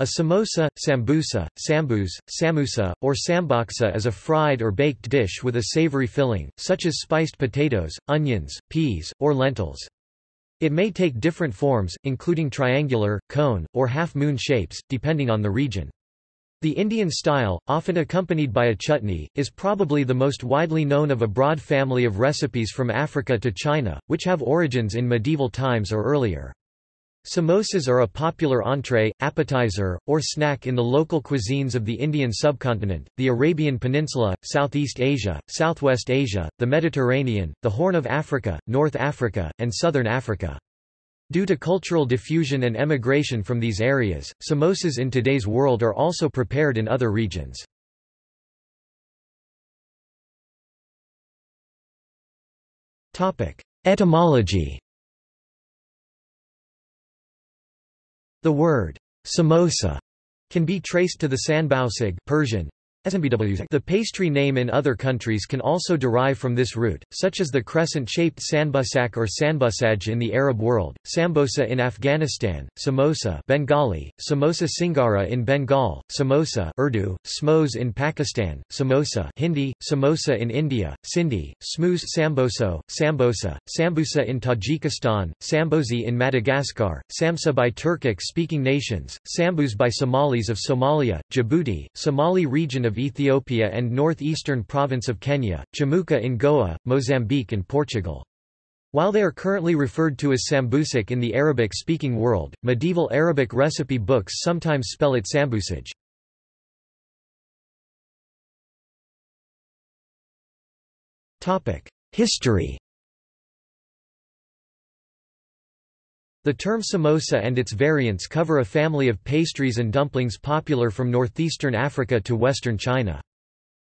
A samosa, sambusa, sambus, samusa, or sambaksa is a fried or baked dish with a savory filling, such as spiced potatoes, onions, peas, or lentils. It may take different forms, including triangular, cone, or half-moon shapes, depending on the region. The Indian style, often accompanied by a chutney, is probably the most widely known of a broad family of recipes from Africa to China, which have origins in medieval times or earlier. Samosas are a popular entree, appetizer, or snack in the local cuisines of the Indian subcontinent, the Arabian Peninsula, Southeast Asia, Southwest Asia, the Mediterranean, the Horn of Africa, North Africa, and Southern Africa. Due to cultural diffusion and emigration from these areas, samosas in today's world are also prepared in other regions. Etymology The word samosa can be traced to the sanbausig Persian, the pastry name in other countries can also derive from this root, such as the crescent-shaped sanbusak or sanbusaj in the Arab world, sambosa in Afghanistan, samosa Bengali, samosa singara in Bengal, samosa Urdu, smos in Pakistan, samosa Hindi, samosa in India, Sindhi, smoos samboso, sambosa, sambusa in Tajikistan, sambosi in Madagascar, samsa by Turkic-speaking nations, sambus by Somalis of Somalia, Djibouti, Somali region of of Ethiopia and northeastern province of Kenya, Chamuka in Goa, Mozambique and Portugal. While they are currently referred to as sambusik in the Arabic-speaking world, medieval Arabic recipe books sometimes spell it sambusaj. History The term samosa and its variants cover a family of pastries and dumplings popular from northeastern Africa to western China.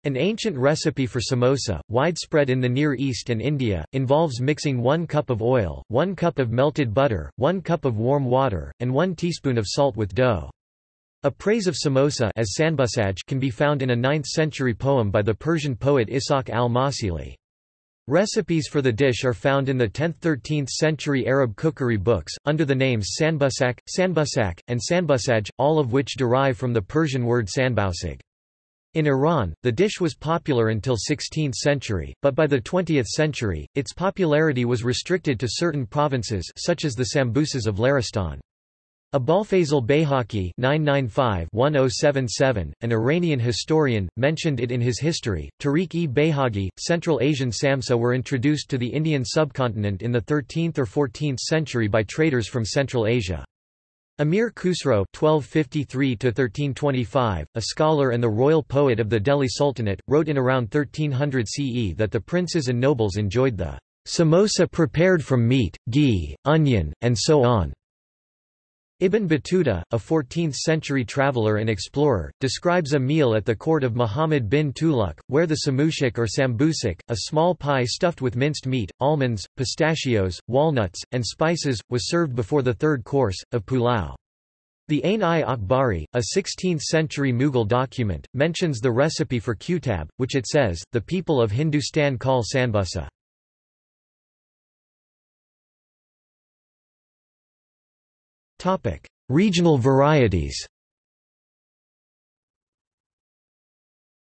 An ancient recipe for samosa, widespread in the Near East and India, involves mixing 1 cup of oil, 1 cup of melted butter, 1 cup of warm water, and 1 teaspoon of salt with dough. A praise of samosa as can be found in a 9th-century poem by the Persian poet Ishaq al-Mawsili. Recipes for the dish are found in the 10th–13th century Arab cookery books, under the names sanbusak, sanbusak, and sanbusaj, all of which derive from the Persian word sanbausig. In Iran, the dish was popular until 16th century, but by the 20th century, its popularity was restricted to certain provinces such as the Sambusas of Laristan. Abolfazl Bayhaqi (995–1077), an Iranian historian, mentioned it in his history. Tariq-e-Bayhaqi, Central Asian Samsa were introduced to the Indian subcontinent in the 13th or 14th century by traders from Central Asia. Amir Khusro (1253–1325), a scholar and the royal poet of the Delhi Sultanate, wrote in around 1300 CE that the princes and nobles enjoyed the samosa prepared from meat, ghee, onion, and so on. Ibn Battuta, a 14th-century traveller and explorer, describes a meal at the court of Muhammad bin Tughlaq, where the samushik or sambusik, a small pie stuffed with minced meat, almonds, pistachios, walnuts, and spices, was served before the third course, of pulao. The Ain-i-Akbari, a 16th-century Mughal document, mentions the recipe for kutab, which it says, the people of Hindustan call sanbusa. Regional varieties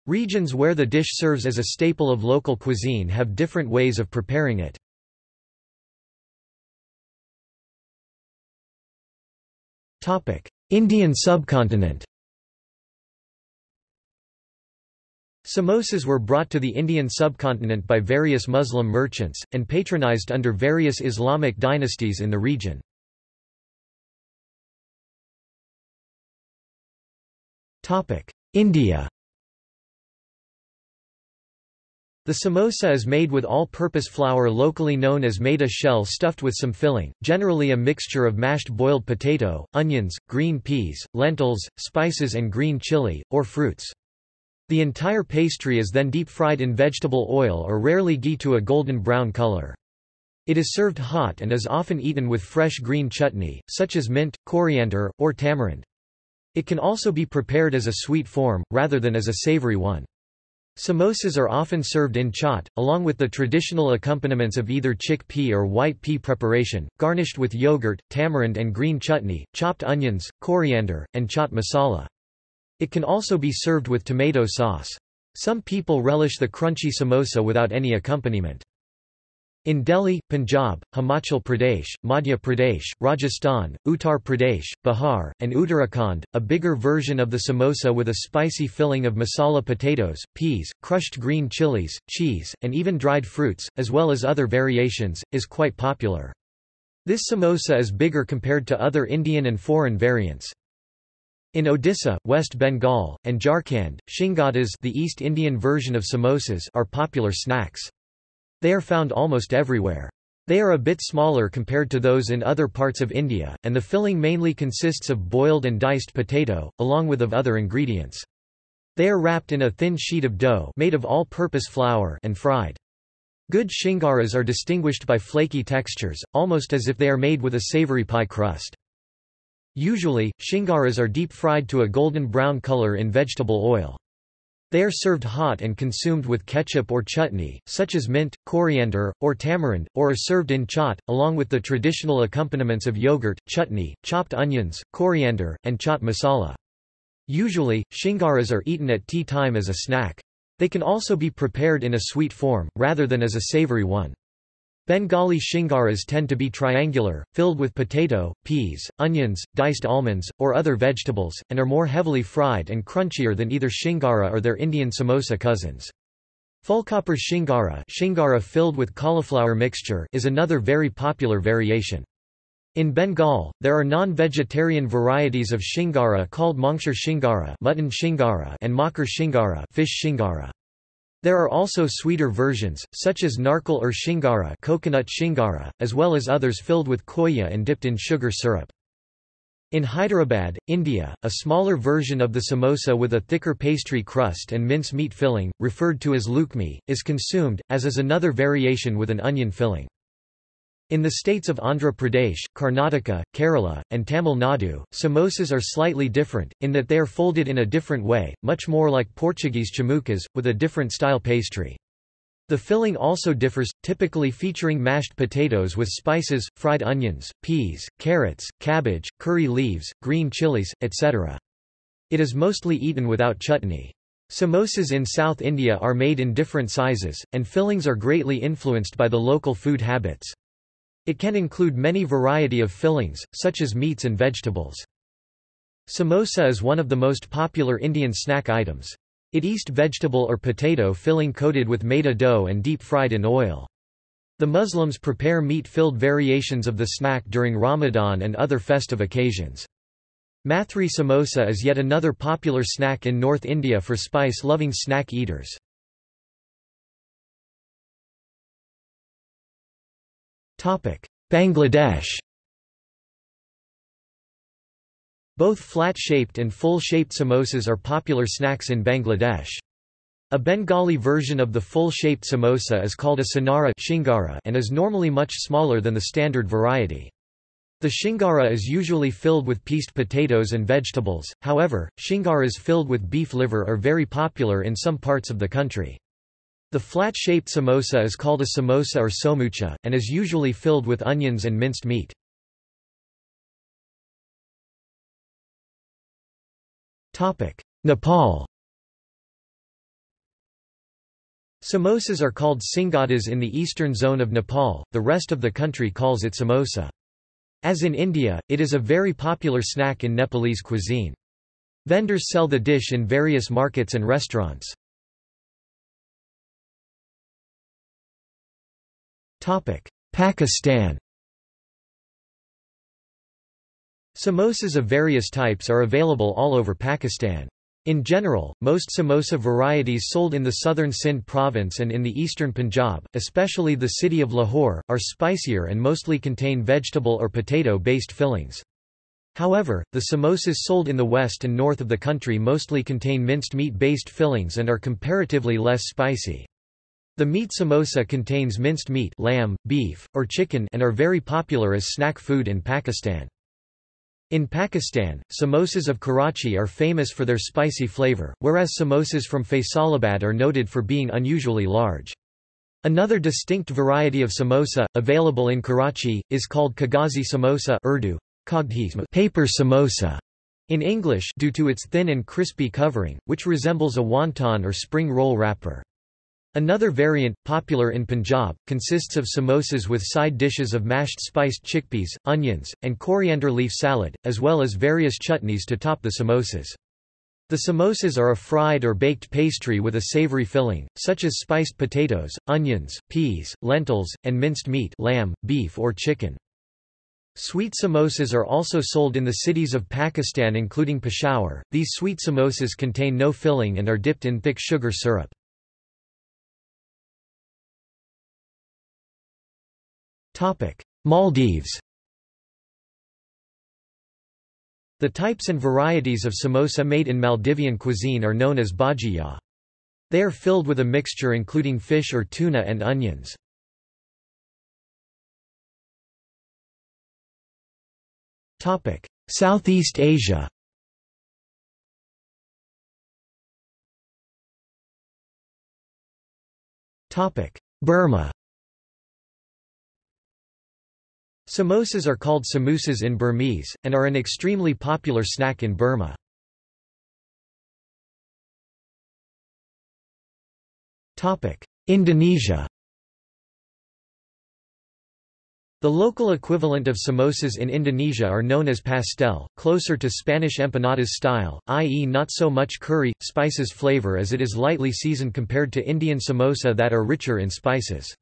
Regions where the dish serves as a staple of local cuisine have different ways of preparing it. Indian subcontinent Samosas were brought to the Indian subcontinent by various Muslim merchants, and patronized under various Islamic dynasties in the region. India The samosa is made with all-purpose flour locally known as maida shell stuffed with some filling, generally a mixture of mashed boiled potato, onions, green peas, lentils, spices and green chili, or fruits. The entire pastry is then deep-fried in vegetable oil or rarely ghee to a golden brown color. It is served hot and is often eaten with fresh green chutney, such as mint, coriander, or tamarind. It can also be prepared as a sweet form, rather than as a savory one. Samosas are often served in chaat, along with the traditional accompaniments of either chickpea or white pea preparation, garnished with yogurt, tamarind and green chutney, chopped onions, coriander, and chaat masala. It can also be served with tomato sauce. Some people relish the crunchy samosa without any accompaniment. In Delhi, Punjab, Himachal Pradesh, Madhya Pradesh, Rajasthan, Uttar Pradesh, Bihar, and Uttarakhand, a bigger version of the samosa with a spicy filling of masala potatoes, peas, crushed green chilies, cheese, and even dried fruits, as well as other variations, is quite popular. This samosa is bigger compared to other Indian and foreign variants. In Odisha, West Bengal, and Jharkhand, shingadas the East Indian version of samosas are popular snacks. They are found almost everywhere. They are a bit smaller compared to those in other parts of India, and the filling mainly consists of boiled and diced potato, along with of other ingredients. They are wrapped in a thin sheet of dough made of all-purpose flour and fried. Good shingaras are distinguished by flaky textures, almost as if they are made with a savory pie crust. Usually, shingaras are deep-fried to a golden brown color in vegetable oil. They are served hot and consumed with ketchup or chutney, such as mint, coriander, or tamarind, or are served in chaat, along with the traditional accompaniments of yogurt, chutney, chopped onions, coriander, and chaat masala. Usually, shingaras are eaten at tea time as a snack. They can also be prepared in a sweet form, rather than as a savory one. Bengali shingaras tend to be triangular, filled with potato, peas, onions, diced almonds, or other vegetables, and are more heavily fried and crunchier than either shingara or their Indian samosa cousins. Phulkopir shingara, shingara filled with cauliflower mixture is another very popular variation. In Bengal, there are non-vegetarian varieties of shingara called mangshar shingara, mutton shingara and makar shingara, fish shingara. There are also sweeter versions, such as narkal or shingara, coconut shingara, as well as others filled with koya and dipped in sugar syrup. In Hyderabad, India, a smaller version of the samosa with a thicker pastry crust and mince meat filling, referred to as lukmi, is consumed, as is another variation with an onion filling. In the states of Andhra Pradesh, Karnataka, Kerala, and Tamil Nadu, samosas are slightly different, in that they are folded in a different way, much more like Portuguese chamucas, with a different style pastry. The filling also differs, typically featuring mashed potatoes with spices, fried onions, peas, carrots, cabbage, curry leaves, green chilies, etc. It is mostly eaten without chutney. Samosas in South India are made in different sizes, and fillings are greatly influenced by the local food habits. It can include many variety of fillings, such as meats and vegetables. Samosa is one of the most popular Indian snack items. It east vegetable or potato filling coated with maida dough and deep-fried in oil. The Muslims prepare meat-filled variations of the snack during Ramadan and other festive occasions. Mathri samosa is yet another popular snack in North India for spice-loving snack eaters. Bangladesh Both flat-shaped and full-shaped samosas are popular snacks in Bangladesh. A Bengali version of the full-shaped samosa is called a sonara shingara and is normally much smaller than the standard variety. The shingara is usually filled with pieced potatoes and vegetables, however, shingaras filled with beef liver are very popular in some parts of the country. The flat-shaped samosa is called a samosa or somucha, and is usually filled with onions and minced meat. Nepal Samosas are called singadas in the eastern zone of Nepal, the rest of the country calls it samosa. As in India, it is a very popular snack in Nepalese cuisine. Vendors sell the dish in various markets and restaurants. Pakistan Samosas of various types are available all over Pakistan. In general, most samosa varieties sold in the southern Sindh province and in the eastern Punjab, especially the city of Lahore, are spicier and mostly contain vegetable or potato-based fillings. However, the samosas sold in the west and north of the country mostly contain minced meat-based fillings and are comparatively less spicy. The meat samosa contains minced meat lamb, beef, or chicken and are very popular as snack food in Pakistan. In Pakistan, samosas of Karachi are famous for their spicy flavor, whereas samosas from Faisalabad are noted for being unusually large. Another distinct variety of samosa, available in Karachi, is called kagazi samosa Urdu, paper samosa in English due to its thin and crispy covering, which resembles a wonton or spring roll wrapper. Another variant, popular in Punjab, consists of samosas with side dishes of mashed spiced chickpeas, onions, and coriander leaf salad, as well as various chutneys to top the samosas. The samosas are a fried or baked pastry with a savory filling, such as spiced potatoes, onions, peas, lentils, and minced meat lamb, beef or chicken. Sweet samosas are also sold in the cities of Pakistan including Peshawar. These sweet samosas contain no filling and are dipped in thick sugar syrup. Maldives The types and varieties of samosa made in Maldivian cuisine are known as bhajiya. They are filled with a mixture including fish or tuna and onions. Southeast Asia Burma Samosas are called samosas in Burmese, and are an extremely popular snack in Burma. Indonesia The local equivalent of samosas in Indonesia are known as pastel, closer to Spanish empanadas style, i.e. not so much curry, spices flavor as it is lightly seasoned compared to Indian samosa that are richer in spices.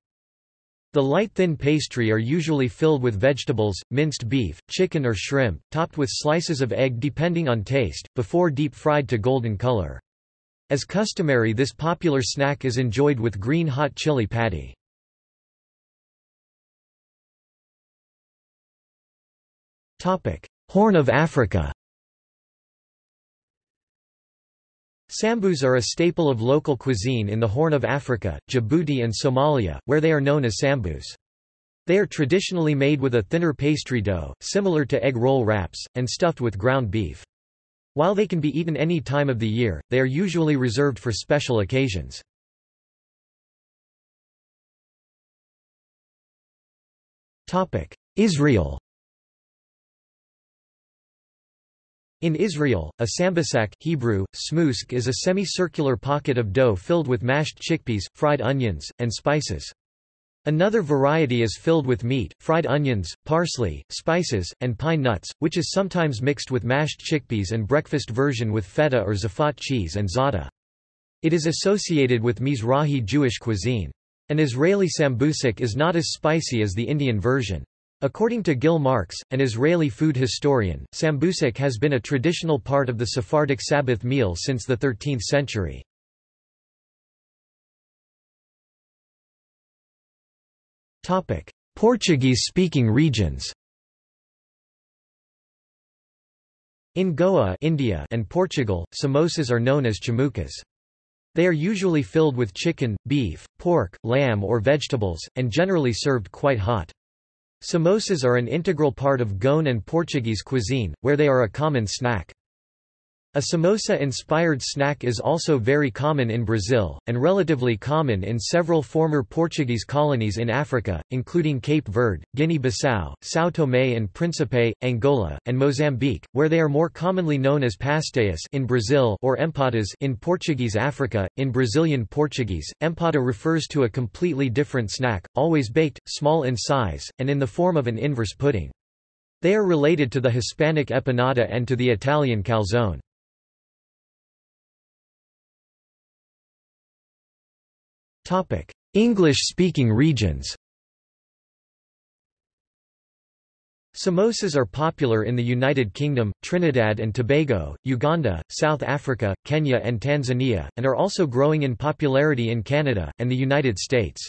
The light thin pastry are usually filled with vegetables, minced beef, chicken or shrimp, topped with slices of egg depending on taste, before deep fried to golden color. As customary this popular snack is enjoyed with green hot chili patty. Horn of Africa Sambus are a staple of local cuisine in the Horn of Africa, Djibouti and Somalia, where they are known as sambus. They are traditionally made with a thinner pastry dough, similar to egg roll wraps, and stuffed with ground beef. While they can be eaten any time of the year, they are usually reserved for special occasions. Israel In Israel, a sambusak Hebrew, smoosk is a semicircular pocket of dough filled with mashed chickpeas, fried onions, and spices. Another variety is filled with meat, fried onions, parsley, spices, and pine nuts, which is sometimes mixed with mashed chickpeas and breakfast version with feta or zafat cheese and za'atar. It is associated with Mizrahi Jewish cuisine. An Israeli sambusak is not as spicy as the Indian version. According to Gil Marks, an Israeli food historian, sambusak has been a traditional part of the Sephardic Sabbath meal since the 13th century. Portuguese-speaking regions In Goa India and Portugal, samosas are known as chamucas. They are usually filled with chicken, beef, pork, lamb or vegetables, and generally served quite hot. Samosas are an integral part of Goan and Portuguese cuisine, where they are a common snack. A samosa-inspired snack is also very common in Brazil, and relatively common in several former Portuguese colonies in Africa, including Cape Verde, Guinea-Bissau, São Tomé and Príncipe, Angola, and Mozambique, where they are more commonly known as pastéis in Brazil or empadas in Portuguese Africa. In Brazilian Portuguese, empada refers to a completely different snack, always baked, small in size, and in the form of an inverse pudding. They are related to the Hispanic empanada and to the Italian calzone. English-speaking regions Samosas are popular in the United Kingdom, Trinidad and Tobago, Uganda, South Africa, Kenya and Tanzania, and are also growing in popularity in Canada, and the United States.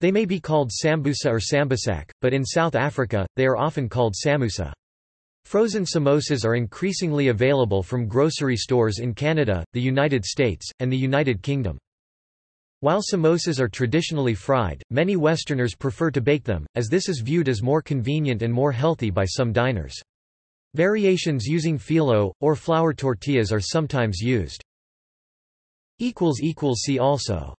They may be called sambusa or sambusak, but in South Africa, they are often called samusa. Frozen samosas are increasingly available from grocery stores in Canada, the United States, and the United Kingdom. While samosas are traditionally fried, many Westerners prefer to bake them, as this is viewed as more convenient and more healthy by some diners. Variations using phyllo, or flour tortillas are sometimes used. See also